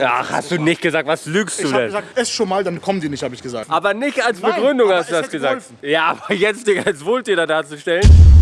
Ach, hast du nicht gesagt, was lügst du Ich denn? gesagt, ess schon mal, dann kommen die nicht, habe ich gesagt. Aber nicht als Nein, Begründung aber hast du das gesagt. geholfen. Ja, aber jetzt dich als Wohltäter darzustellen.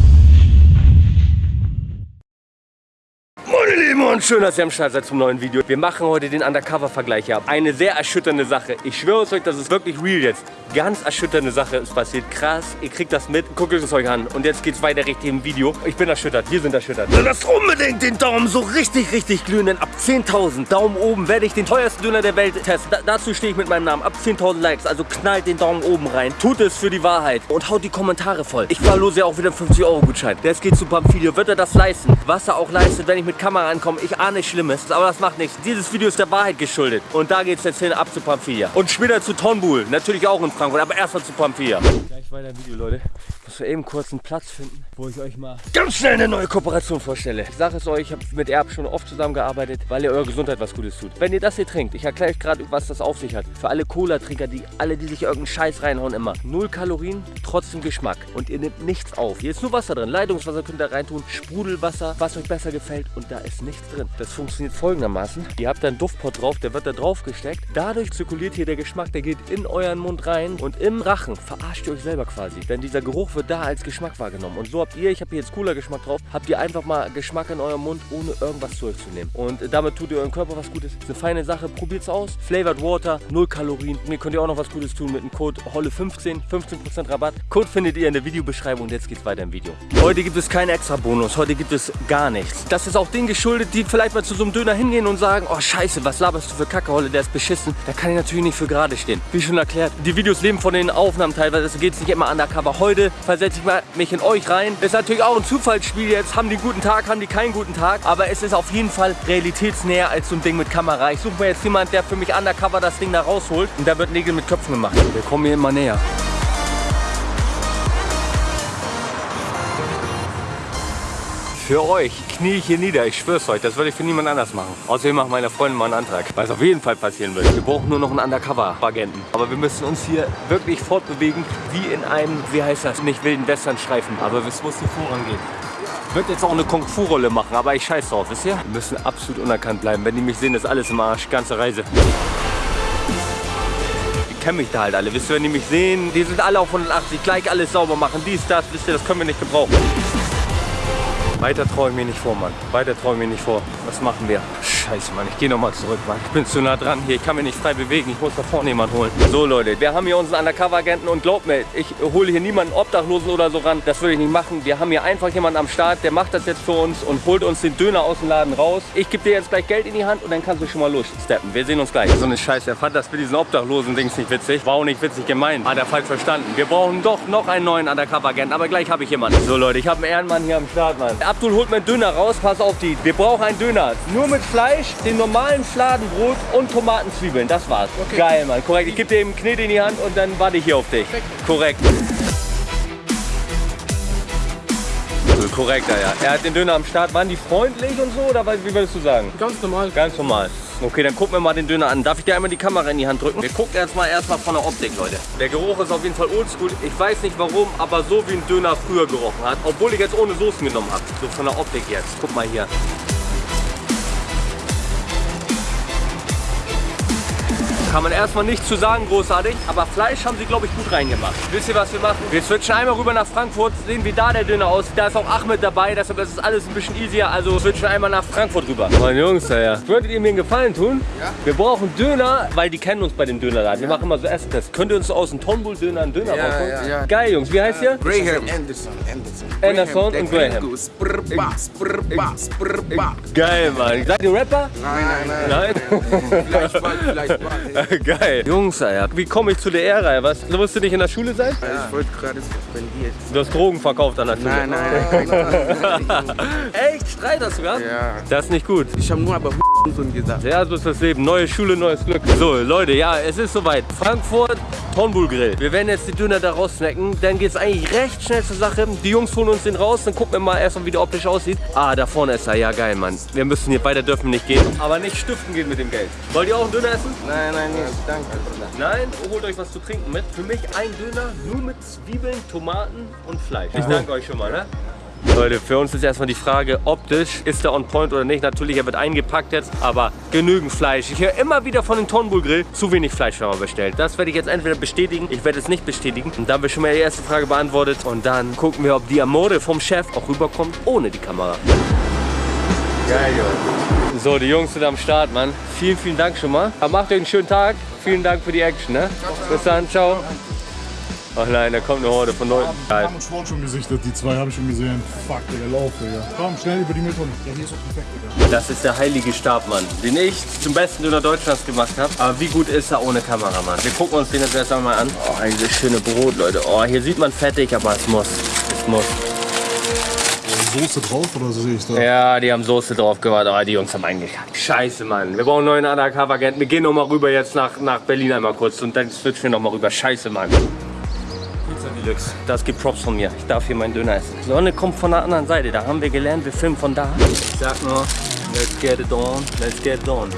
Und schön, dass ihr am Start seid zum neuen Video. Wir machen heute den Undercover-Vergleich ab. Eine sehr erschütternde Sache. Ich schwöre es euch, das ist wirklich real jetzt. Ganz erschütternde Sache ist passiert. Krass, ihr kriegt das mit. Guckt es euch an. Und jetzt geht's weiter richtig im Video. Ich bin erschüttert, wir sind erschüttert. Lasst unbedingt den Daumen so richtig, richtig glühen. Denn ab 10.000 Daumen oben werde ich den teuersten Döner der Welt testen. Da, dazu stehe ich mit meinem Namen. Ab 10.000 Likes, also knallt den Daumen oben rein. Tut es für die Wahrheit und haut die Kommentare voll. Ich verlose ja auch wieder einen 50-Euro-Gutschein. Der geht zu Pamphilio. Wird er das leisten? Was er auch leistet, wenn ich mit Kamera ankomme. Ich ahne Schlimmes, aber das macht nichts. Dieses Video ist der Wahrheit geschuldet. Und da geht's jetzt hin ab zu Pamphilia. Und später zu Tonbul. Natürlich auch in Frankfurt, aber erstmal zu Pamphilia. Gleich weiter im Video, Leute. Ich muss eben kurz einen Platz finden, wo ich euch mal ganz schnell eine neue Kooperation vorstelle. Ich sage es euch, ich habe mit Erb schon oft zusammengearbeitet, weil ihr eurer Gesundheit was Gutes tut. Wenn ihr das hier trinkt, ich erkläre euch gerade, was das auf sich hat. Für alle Cola-Trinker, die alle, die sich irgendeinen Scheiß reinhauen, immer. Null Kalorien, trotzdem Geschmack. Und ihr nehmt nichts auf. Hier ist nur Wasser drin. Leitungswasser könnt ihr reintun, Sprudelwasser, was euch besser gefällt. Und da ist nichts drin. Das funktioniert folgendermaßen. Ihr habt da einen Duftpot drauf, der wird da drauf gesteckt. Dadurch zirkuliert hier der Geschmack, der geht in euren Mund rein. Und im Rachen verarscht ihr euch selber quasi. Denn dieser Geruch wird da als Geschmack wahrgenommen. Und so habt ihr, ich habe hier jetzt cooler Geschmack drauf, habt ihr einfach mal Geschmack in eurem Mund, ohne irgendwas zu euch zu nehmen. Und damit tut ihr eurem Körper was Gutes. Ist eine feine Sache, probiert's aus. Flavored Water, 0 Kalorien. Mir könnt ihr auch noch was Gutes tun mit dem Code HOLLE15, 15% Rabatt. Code findet ihr in der Videobeschreibung und jetzt geht's weiter im Video. Heute gibt es keinen extra Bonus, heute gibt es gar nichts. Das ist auch denen geschuldet, die vielleicht mal zu so einem Döner hingehen und sagen, oh scheiße, was laberst du für Kacke, Holle, der ist beschissen. Da kann ich natürlich nicht für gerade stehen. Wie schon erklärt, die Videos leben von den Aufnahmen teilweise, deswegen geht's nicht immer undercover. Heute versetze ich mal mich in euch rein. Ist natürlich auch ein Zufallsspiel jetzt, haben die einen guten Tag, haben die keinen guten Tag, aber es ist auf jeden Fall realitätsnäher als so ein Ding mit Kamera. Ich suche mir jetzt jemanden, der für mich undercover das Ding da rausholt und da wird Nägel mit Köpfen gemacht. Wir kommen hier immer näher. Für euch knie ich hier nieder, ich schwör's euch, das würde ich für niemand anders machen. Außerdem macht meine Freundin mal einen Antrag, es auf jeden Fall passieren wird. Wir brauchen nur noch einen Undercover-Agenten. Aber wir müssen uns hier wirklich fortbewegen, wie in einem, wie heißt das, nicht wilden Westernstreifen. Aber es muss hier vorangehen. Wird jetzt auch eine Kung-Fu-Rolle machen, aber ich scheiß drauf, wisst ihr? Wir müssen absolut unerkannt bleiben. Wenn die mich sehen, ist alles im Arsch, ganze Reise. Die kennen mich da halt alle, wisst ihr, wenn die mich sehen, die sind alle auf 180, gleich alles sauber machen, dies, das, wisst ihr, das können wir nicht gebrauchen. Weiter traue ich mir nicht vor, Mann. Weiter traue ich mir nicht vor. Was machen wir? Scheiße, Mann. Ich gehe nochmal zurück, Mann. Ich bin zu nah dran hier. Ich kann mich nicht frei bewegen. Ich muss da vorne jemanden holen. So, Leute. Wir haben hier unseren Undercover-Agenten und glaubt mir, ich hole hier niemanden Obdachlosen oder so ran. Das würde ich nicht machen. Wir haben hier einfach jemanden am Start, der macht das jetzt für uns und holt uns den Döner aus dem Laden raus. Ich gebe dir jetzt gleich Geld in die Hand und dann kannst du schon mal lossteppen. Wir sehen uns gleich. So eine Scheiße. Er fand das mit diesen Obdachlosen-Dings nicht witzig. War auch nicht witzig gemeint. Hat er falsch verstanden. Wir brauchen doch noch einen neuen Undercover-Agenten. Aber gleich habe ich jemanden. So, Leute. Ich habe einen Ehrenmann hier am Start, Mann. Abdul holt mir einen Döner raus. Pass auf die. Wir brauchen einen Döner. Nur mit Fleisch, dem normalen Fladenbrot und Tomatenzwiebeln. Das war's. Geil, Mann. Korrekt. Ich gebe dir eben Knete in die Hand und dann warte ich hier auf dich. Korrekt. So, korrekt, ja. Er hat den Döner am Start. Waren die freundlich und so oder wie würdest du sagen? Ganz normal. Ganz normal. Okay, dann gucken wir mal den Döner an. Darf ich dir einmal die Kamera in die Hand drücken? Wir gucken jetzt mal erstmal von der Optik, Leute. Der Geruch ist auf jeden Fall oldschool. Ich weiß nicht warum, aber so wie ein Döner früher gerochen hat. Obwohl ich jetzt ohne Soßen genommen habe. So von der Optik jetzt. Guck mal hier. Kann man erstmal nichts zu sagen, großartig. Aber Fleisch haben sie, glaube ich, gut reingemacht. Wisst ihr, was wir machen? Wir switchen einmal rüber nach Frankfurt, sehen, wie da der Döner aussieht. Da ist auch Ahmed dabei, deshalb ist das alles ein bisschen easier. Also switchen einmal nach Frankfurt rüber. Meine Jungs, ja. Würdet ihr mir einen Gefallen tun? Ja. Wir brauchen Döner, weil die kennen uns bei dem Dönerladen. Wir machen immer so Essenstests. Könnt ihr uns aus dem Tonbull-Döner einen Döner Ja, rausholen? ja, ja. Geil, Jungs. Wie heißt ihr? Graham. Anderson. Anderson. Anderson der und Graham. Geil, Mann. Seid ihr Rapper? Nein, nein, nein. Nein? Vielleicht bald, vielleicht bald. Geil. Jungs, Alter. Wie komme ich zu der Ehre? Was? Du musst du nicht in der Schule sein? Ich wollte gerade suspendiert. Du hast Drogen verkauft an der Schule. Nein, nein, nein. nein. Echt? Streit hast du gehabt? Ja. Das ist nicht gut. Ich habe nur aber Hurensohn gesagt. Ja, so ist das Leben. Neue Schule, neues Glück. So, Leute, ja, es ist soweit. Frankfurt, Tonbull Grill. Wir werden jetzt die Döner da raussnacken. Dann geht es eigentlich recht schnell zur Sache. Die Jungs holen uns den raus. Dann gucken wir mal erstmal, wie der optisch aussieht. Ah, da vorne ist er. Ja, geil, Mann. Wir müssen hier weiter dürfen nicht gehen. Aber nicht stiften gehen mit dem Geld. Wollt ihr auch einen Döner essen? Nein, nein, nicht. Danke, Bruder. Nein, holt euch was zu trinken mit. Für mich ein Döner nur mit Zwiebeln, Tomaten und Fleisch. Ich danke euch schon mal, ne? Leute, für uns ist erstmal die Frage, optisch ist der on point oder nicht. Natürlich, er wird eingepackt jetzt, aber genügend Fleisch. Ich höre immer wieder von dem Tonbull Grill, zu wenig Fleisch wenn man bestellt. Das werde ich jetzt entweder bestätigen, ich werde es nicht bestätigen. Und dann haben wir schon mal die erste Frage beantwortet. Und dann gucken wir, ob die Amore vom Chef auch rüberkommt, ohne die Kamera. Geil, Junge. So, die Jungs sind am Start, Mann. Vielen, vielen Dank schon mal. Macht euch einen schönen Tag. Vielen Dank für die Action, ne? Bis dann, ciao. Oh nein, da kommt eine Horde von Leuten. Geil. Haben und Sport schon gesichtet, die zwei habe ich schon gesehen. Fuck, Digga, lauf, Digga. Komm, schnell über die Mülltonne. Ja, hier ist auch perfekt, Digga. Das ist der heilige Stab, Mann, den ich zum besten Döner Deutschlands gemacht habe. Aber wie gut ist er ohne Kameramann? Wir gucken uns den jetzt erst einmal an. Oh, dieses schöne Brot, Leute. Oh, hier sieht man fettig, aber es muss. Es muss. Soße drauf oder sehe ich da? Ja, die haben Soße drauf gemacht, aber die Jungs haben eingekackt. Scheiße, Mann. Wir brauchen einen neuen Undercover-Agenten. Wir gehen noch mal rüber jetzt nach, nach Berlin einmal kurz und dann switchen wir noch mal rüber. Scheiße, Mann. Deluxe. Das gibt Props von mir. Ich darf hier meinen Döner essen. Sonne kommt von der anderen Seite. Da haben wir gelernt, wir filmen von da. Ich sag nur, let's get it on, let's get it on.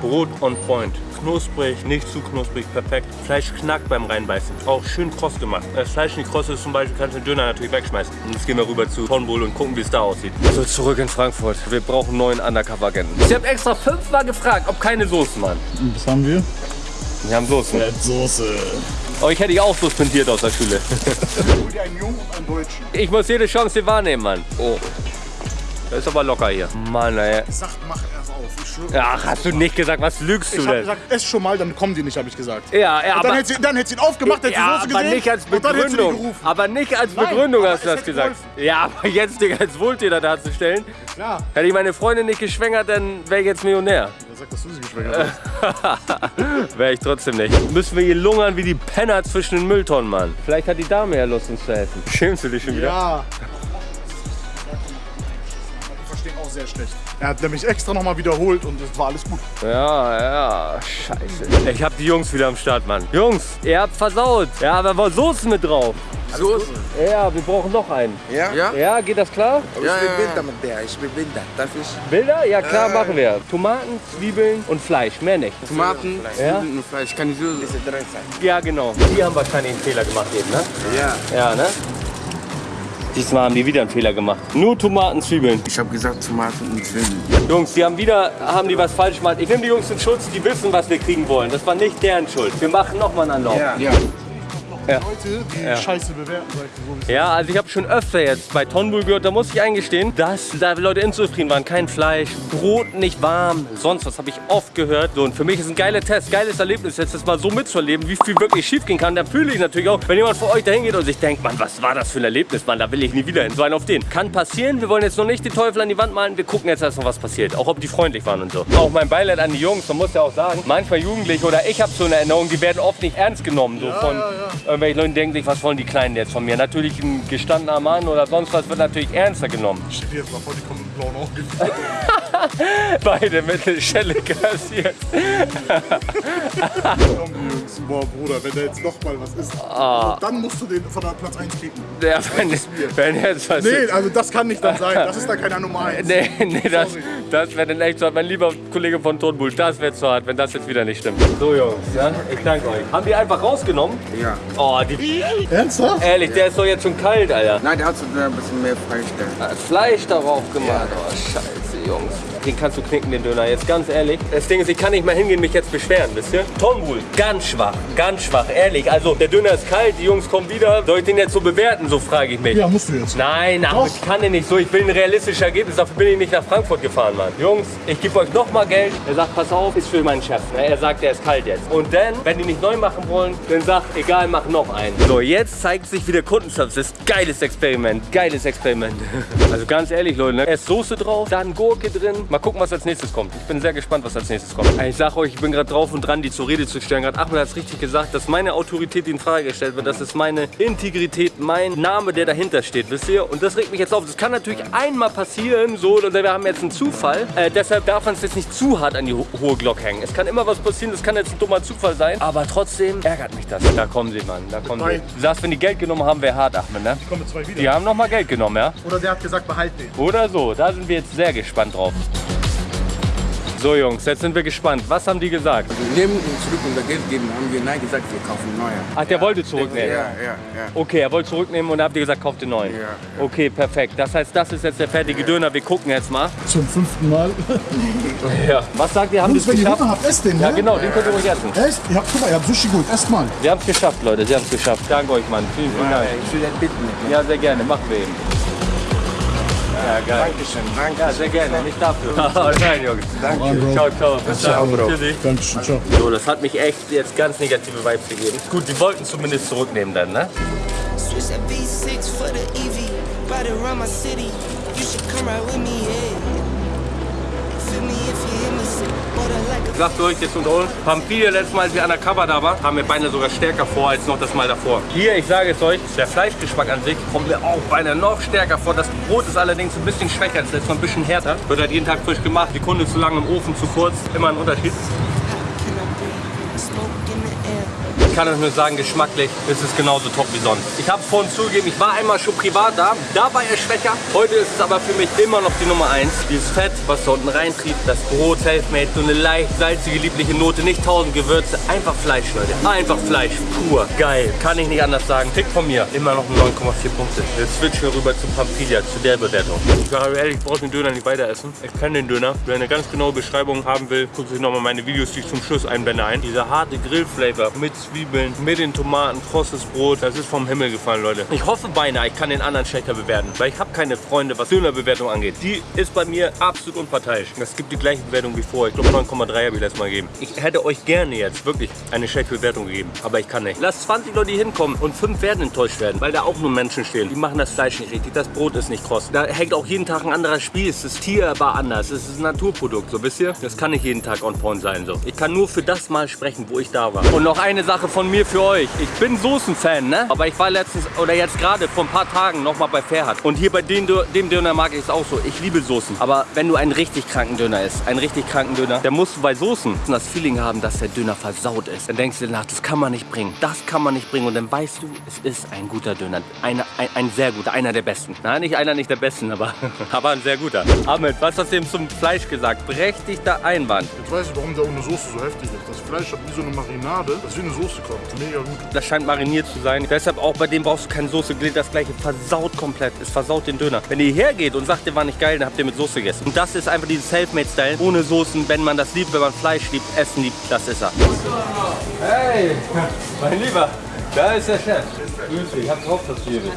Brot on point. Knusprig, nicht zu knusprig, perfekt. Fleisch knackt beim Reinbeißen. Auch schön kross gemacht. Wenn das Fleisch nicht kross ist zum Beispiel, kannst du den Döner natürlich wegschmeißen. Und jetzt gehen wir rüber zu Tonbull und gucken, wie es da aussieht. So, zurück in Frankfurt. Wir brauchen einen neuen Undercover-Agenten. Ich habe extra fünfmal gefragt, ob keine Soßen, Mann. Was haben wir? Wir haben Soßen. Soße. Aber ich hätte dich auch suspendiert aus der Schule. Hol dir einen Jungen einen Deutschen. Ich muss jede Chance hier wahrnehmen, Mann. Oh. Das ist aber locker hier. Mann, ey. Sag, mach erst auf. Ich schwöre. Ach, hast du nicht gesagt, was lügst du Ich hab denn? gesagt, ess schon mal, dann kommen die nicht, habe ich gesagt. Ja, ja, Und dann aber... hätte sie, dann hätte sie ihn aufgemacht, hätte Ja, die Soße aber gesehen. nicht als und dann hätte sie die Begründung. gerufen. Aber nicht als Nein, Begründung aber hast du das gesagt. Ja, aber jetzt dich als Wohltäter darzustellen. Klar. Hätte ich meine Freundin nicht geschwängert, dann wäre ich jetzt Millionär. Wer sagt, dass du sie geschwängert hast? wäre ich trotzdem nicht. Müssen wir hier lungern wie die Penner zwischen den Mülltonnen, Mann. Vielleicht hat die Dame ja Lust, uns zu helfen. Schämst du dich schon wieder? Ja. Sehr schlecht. Er hat nämlich extra nochmal wiederholt und es war alles gut. Ja, ja, scheiße. Ich hab die Jungs wieder am Start, Mann. Jungs, ihr habt versaut. Ja, aber war Soßen mit drauf. Soße? Ja, wir brauchen noch einen. Ja? Ja? Ja, geht das klar? Aber Ja, ich bin blinder mit der. Ich bin blinder. Darf ich? Bilder? Ja, klar, machen wir. Tomaten, Zwiebeln und Fleisch, mehr nicht. Tomaten, Ja? Zwiebeln und Fleisch. Kann ich so... Diese drei Sachen. Ja, genau. Die haben wahrscheinlich einen Fehler gemacht eben, ne? Ja. Ja, ne? Diesmal haben die wieder einen Fehler gemacht. Nur Tomaten, Zwiebeln. Ich habe gesagt Tomaten und Zwiebeln. Jungs, die haben wieder, haben die was falsch gemacht. Ich nehme die Jungs in Schutz, die wissen, was wir kriegen wollen. Das war nicht deren Schuld. Wir machen nochmal einen Anlauf. Ja. Ja. Leute, die Ja. Scheiße bewerten, sag ich so. Ja, also ich habe schon öfter jetzt bei Tonbull gehört, da muss ich eingestehen, dass da Leute unzufrieden waren. Kein Fleisch, Brot nicht warm, sonst was habe ich oft gehört. So, und für mich ist ein geiler Test, geiles Erlebnis, jetzt das mal so mitzuerleben, wie viel wirklich schief gehen kann. Da fühle ich natürlich auch, wenn jemand vor euch dahin geht und sich denkt, Mann, was war das für ein Erlebnis, Mann, da will ich nie wieder hin. So einen auf den. Kann passieren, wir wollen jetzt noch nicht die Teufel an die Wand malen, wir gucken jetzt erst noch, was passiert. Auch ob die freundlich waren und so. Auch mein Beileid an die Jungs, man muss ja auch sagen, manchmal Jugendliche oder ich habe so eine Erinnerung, die werden oft nicht ernst genommen. So von irgendwelchen Leuten denken sich, was wollen die Kleinen jetzt von mir? Natürlich ein gestandener Mann oder sonst was wird natürlich ernster genommen. Ich dir jetzt mal vor, die kommen mit blauen Augen. Beide mit der Schelle kassiert. Komm, Jungs. Boah, Bruder, wenn da jetzt noch mal was ist, Ah. dann musst du den von der Platz 1 kicken. Der, wenn, wenn jetzt was Nee, also das kann nicht dann sein. Das ist dann keiner Nummer 1. Nee, nee, das, Sorry. das wäre dann echt so hart. Mein lieber Kollege von Tonbull, das wäre zu hart, wenn das jetzt wieder nicht stimmt. So, Jungs, ja, ich danke euch. Haben die einfach rausgenommen? Ja. Oh, die, Ernsthaft? ehrlich, der ist doch jetzt schon kalt, Alter. Nein, der hat so ein bisschen mehr Fleisch da. Fleisch darauf gemacht. Oh, scheiße, Jungs. Den kannst du knicken, den Döner. Jetzt ganz ehrlich. Das Ding ist, ich kann nicht mehr hingehen, mich jetzt beschweren, wisst ihr? Tonbull, ganz schwach, ganz schwach, ehrlich. Also, der Döner ist kalt, die Jungs kommen wieder. Soll ich den jetzt so bewerten, so frage ich mich. Ja, musst du jetzt. Nein, aber ich kann den nicht so. Ich will ein realistisches Ergebnis. Dafür bin ich nicht nach Frankfurt gefahren, Mann. Jungs, ich gebe euch noch mal Geld. Er sagt, pass auf, ist für meinen Chef. Ne? Er sagt, der ist kalt jetzt. Und dann, wenn die nicht neu machen wollen, dann sagt, egal, mach noch einen. So, jetzt zeigt sich, wie der Kundenservice ist. Geiles Experiment. Geiles Experiment. Also ganz ehrlich, Leute, ne? erst Soße drauf, dann Gurke drin. Mal gucken, was als nächstes kommt. Ich bin sehr gespannt, was als nächstes kommt. Ich sag euch, ich bin gerade drauf und dran, die zur Rede zu stellen. Gerade Ahmed hat es richtig gesagt, dass meine Autorität die in Frage gestellt wird. Das ist meine Integrität, mein Name, der dahinter steht, wisst ihr? Und das regt mich jetzt auf. Das kann natürlich einmal passieren, so, oder wir haben jetzt einen Zufall. Äh, deshalb darf man es jetzt nicht zu hart an die ho hohe Glocke hängen. Es kann immer was passieren, das kann jetzt ein dummer Zufall sein. Aber trotzdem ärgert mich das. Da kommen sie, Mann, da kommen sie. drei. Du sagst, wenn die Geld genommen haben, wäre hart, Ahmed, ne? Ich komme mit zwei wieder. Die haben nochmal Geld genommen, ja? Oder der hat gesagt, behalt den. Oder so, da sind wir jetzt sehr gespannt drauf. So Jungs, jetzt sind wir gespannt. Was haben die gesagt? Wir nehmen ihn zurück und das Geld geben. Haben wir nein gesagt, wir kaufen neue. Ach, der wollte zurücknehmen. Ja, ja, ja. Okay, er wollte zurücknehmen und da habt ihr gesagt, kauft den neuen. Ja, ja. Okay, perfekt. Das heißt, das ist jetzt der fertige Döner. Wir gucken jetzt mal. Zum fünften Mal. Ja. Was sagt ihr, haben wir Jungs, es wenn ihr geschafft? Hunger habt, esst den, Ja, ne? genau, den könnt ihr ruhig essen. Echt? Ihr habt, guck mal, ihr habt Sushi gut. Esst mal. Wir haben es geschafft, Leute. Sie haben es geschafft. Danke euch, Mann. Vielen, vielen Dank. Ich will das bitten. Ja, sehr gerne. Machen wir eben. Ja, geil. Dankeschön, danke. Ja, sehr gerne. Nicht dafür. Nein, Jungs. Bro. Ciao, ciao. Bis Ciao, dann. Bro. Dankeschön, ciao. So, das hat mich echt jetzt ganz negative Vibes gegeben. Gut, die wollten zumindest zurücknehmen dann, ne? Switch that V6 for the EV. Ride around my city. You should come ride with me, yeah. Ich sag für euch jetzt unter uns, Pampilha letztes Mal, als wir undercover da waren, haben wir beinahe sogar stärker vor als noch das Mal davor. Hier, ich sage es euch, der Fleischgeschmack an sich kommt mir auch beinahe noch stärker vor. Das Brot ist allerdings ein bisschen schwächer, das ist noch ein bisschen härter. Wird halt jeden Tag frisch gemacht, Sekunde zu lang im Ofen, zu kurz, immer ein Unterschied. Ich kann euch nur sagen, geschmacklich ist es genauso top wie sonst. Ich habe vorhin zugegeben, ich war einmal schon privat da, da war er schwächer. Heute ist es aber für mich immer noch die Nummer 1. Dieses Fett, was da unten reintrieb, das Brot, Selfmade, so eine leicht salzige, liebliche Note, nicht tausend Gewürze, einfach Fleisch, Leute. Einfach Fleisch, pur, geil. Kann ich nicht anders sagen. Tick von mir, immer noch 9,4 Punkte. Jetzt switchen wir rüber zu Pampilla, zu der Bewertung. Ich sage ehrlich, ich brauche den Döner nicht weiter essen. Ich kenne den Döner. Wer eine ganz genaue Beschreibung haben will, guckt sich nochmal meine Videos, die ich zum Schluss einblende ein. Dieser harte Grillflavor mit Zwiebeln, mit den Tomaten, krosses Brot, das ist vom Himmel gefallen, Leute. Ich hoffe beinahe, ich kann den anderen schlechter bewerten, weil ich habe keine Freunde, was Dönerbewertung angeht. Die ist bei mir absolut unparteiisch. Es gibt die gleiche Bewertung wie vorher. Ich glaube 9,3 habe ich letztes Mal gegeben. Ich hätte euch gerne jetzt wirklich eine schlechte Bewertung gegeben, aber ich kann nicht. Lasst 20 Leute hinkommen und 5 werden enttäuscht werden, weil da auch nur Menschen stehen. Die machen das Fleisch nicht richtig, das Brot ist nicht kross. Da hängt auch jeden Tag ein anderer Spieß, das Tier war anders, es ist ein Naturprodukt, so wisst ihr? Das kann nicht jeden Tag on point sein, so. Ich kann nur für das Mal sprechen, wo ich da war. Und noch eine Sache von mir für euch. Ich bin Soßen-Fan, ne? Aber ich war letztens, oder jetzt gerade vor ein paar Tagen noch mal bei Ferhat. Und hier bei dem, dem Döner mag ich es auch so. Ich liebe Soßen. Aber wenn du einen richtig kranken Döner isst, einen richtig kranken Döner, dann musst du bei Soßen das Feeling haben, dass der Döner versaut ist. Dann denkst du dir nach, das kann man nicht bringen. Das kann man nicht bringen. Und dann weißt du, es ist ein guter Döner. Eine, ein, ein sehr guter, einer der besten. Nein, nicht einer nicht der besten, aber, aber ein sehr guter. Ahmed, was hast du eben zum Fleisch gesagt? Berechtigter Einwand. Jetzt weiß ich, warum der ohne Soße so heftig ist. Das Fleisch hat wie so eine Marinade, das wie eine Soße kommt. Mega gut. Das scheint mariniert zu sein. Deshalb auch bei dem brauchst du keine Soße. Gilt das gleiche. Versaut komplett. Es versaut den Döner. Wenn ihr hierher geht und sagt, der war nicht geil, dann habt ihr mit Soße gegessen. Und das ist einfach dieses Selfmade-Style. Ohne Soßen, wenn man das liebt, wenn man Fleisch liebt, Essen liebt, das ist er. Hey, mein Lieber. Da ist der Chef. Grüß dich. Ich hab drauf, dass du hier bist.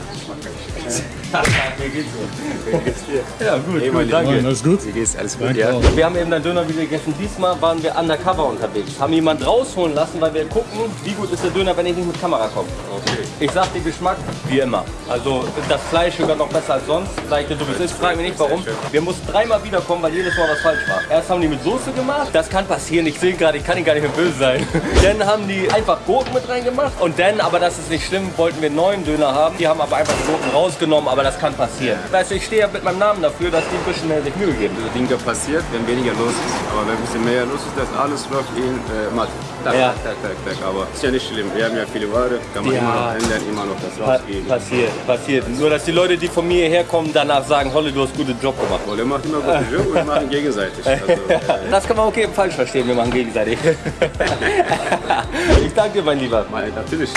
Wie geht's dir? Wie geht's dir? Ja, gut, gut Mann, danke. alles gut? Wie geht's? Alles gut, Danke ja? auch. Wir haben eben ein Döner wieder gegessen. Diesmal waren wir undercover unterwegs. Haben jemand rausholen lassen, weil wir gucken, wie gut ist der Döner, wenn ich nicht mit Kamera komme. Okay. Ich sag den Geschmack, wie immer. Also das Fleisch sogar noch besser als sonst. Sag ich dir, so wie es ist. Frag mich nicht warum. Wir mussten dreimal wiederkommen, weil jedes Mal was falsch war. Erst haben die mit Soße gemacht. Das kann passieren. Ich sehe gerade, ich kann Ihnen gar nicht mehr böse sein. dann haben die einfach Gurken mit reingemacht. Und dann, aber das ist nicht schlimm, wollten wir einen neuen Döner haben. Die haben aber einfach die Gurken rausgenommen, aber das kann passieren. Weißt du, ich stehe ja mit meinem Namen dafür, dass die ein bisschen mehr sich Mühe geben. diese Dinge passiert, wenn weniger los ist. Aber wenn ein bisschen mehr los ist, das alles läuft in äh, Mathe. Tak, Ja. tak, tak, tak, tak. Aber ist ja nicht schlimm. Wir haben ja viele Ware, kann man Ja. immer noch ändern, immer noch das Pa rausgeben. passiert, passiert. Nur, dass die Leute, die von mir hierher kommen, danach sagen, Holle, du hast einen guten Job gemacht. Wolle macht immer gute Job und wir machen gegenseitig. Also, äh, Das kann man okay falsch verstehen, wir machen gegenseitig. ich danke dir, mein Lieber. mal- natürlich.